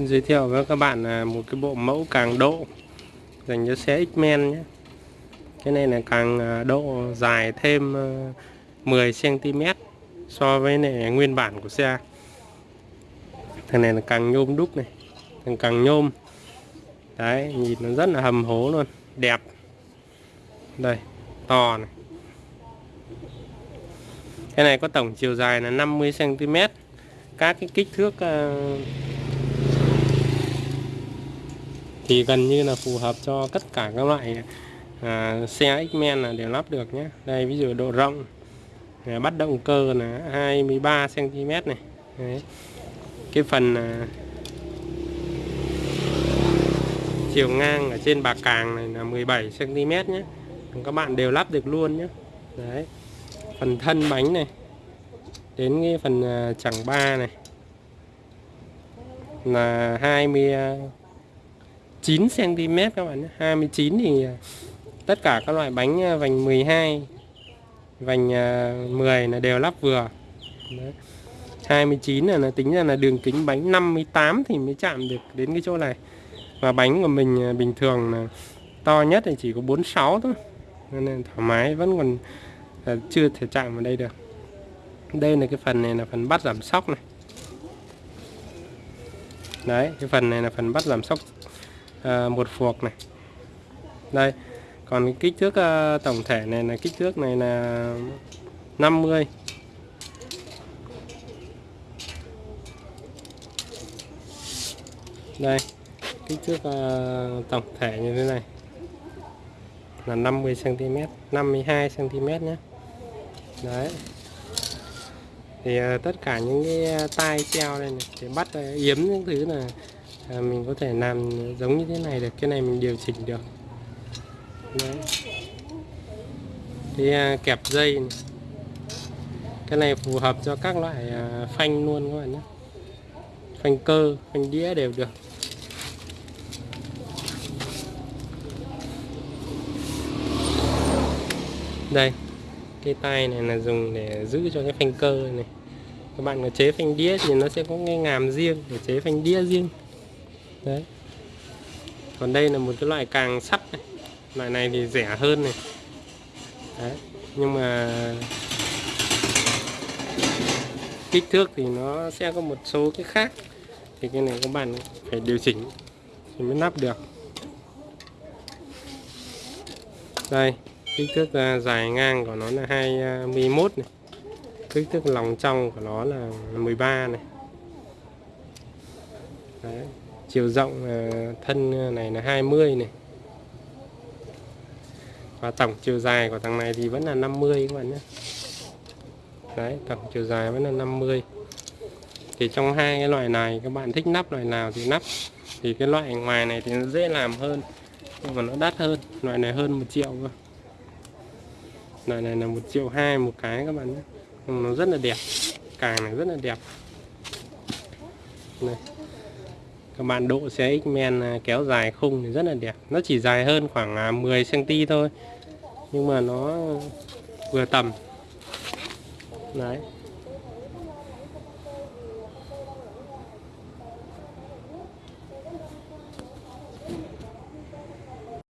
Xin giới thiệu với các bạn là một cái bộ mẫu càng độ dành cho xe X-Men nhé. Cái này là càng à, độ dài thêm à, 10 cm so với này nguyên bản của xe. Thằng này là càng nhôm đúc này, thằng càng nhôm. Đấy, nhìn nó rất là hầm hố luôn, đẹp. Đây, to này. Cái này có tổng chiều dài là 50 cm. Các cái kích thước à, thì gần như là phù hợp cho tất cả các loại à, xe X-Men là đều lắp được nhé. Đây ví dụ độ rộng à, bắt động cơ là 23 cm này. Đấy. cái phần à, chiều ngang ở trên bạc càng này là 17 cm nhé. Các bạn đều lắp được luôn nhé. Đấy. Phần thân bánh này đến cái phần à, chẳng ba này là 20 9 cm các bạn nhé. 29 thì à, tất cả các loại bánh à, vành 12 vành à, 10 là đều lắp vừa. Đấy. 29 là, là tính ra là đường kính bánh 58 thì mới chạm được đến cái chỗ này. Và bánh của mình bình thường là to nhất thì chỉ có 46 thôi. Nên là thoải mái vẫn còn chưa thể chạm vào đây được. Đây là cái phần này là phần bắt giảm sóc này. Đấy cái phần này là phần bắt giảm sóc à, một phuộc này. Đây còn kích thước à, tổng thể này là kích thước này là 50 đây kích thước ờ, tổng thể như thế này là 50 cm 52 cm nhé. Đấy. Thì tất cả những cái tai treo đây này để bắt yếm những thứ là à, mình có thể làm giống như thế này được cái này mình điều chỉnh được. Đấy. cái à, kẹp dây này. cái này phù hợp cho các loại à, phanh luôn các bạn nhé. Phanh cơ phanh đĩa đều được. Đây cái tay này là dùng để giữ cho cái phanh cơ này. Các bạn có chế phanh đĩa thì nó sẽ có cái ngàm riêng để chế phanh đĩa riêng đấy. Còn đây là một cái loại càng sắt này. Loại này thì rẻ hơn này. Đấy. Nhưng mà kích thước thì nó sẽ có một số cái khác. Thì cái này các bạn phải điều chỉnh thì mới nắp được. Đây, kích thước à, dài ngang của nó là 21 à, này. Kích thước lòng trong của nó là 13 này. Đấy chiều rộng ờ, thân ờ, này là 20 này. Và tổng chiều dài của thằng này thì vẫn là 50 các bạn nhé. Đấy, tổng chiều dài vẫn là 50 thì trong hai cái loại này, các bạn thích nắp loại nào thì nắp. Thì cái loại ngoài này thì nó dễ làm hơn, nhưng mà nó đắt hơn. Loại này hơn một triệu cơ. Loại này là một triệu hai một cái các bạn nhé. Nhưng nó rất là đẹp, càng này rất là đẹp. Này các bạn độ xe X-Men à, kéo dài khung thì rất là đẹp. Nó chỉ dài hơn khoảng à, 10 cm thôi. Nhưng mà nó vừa tầm. Đấy.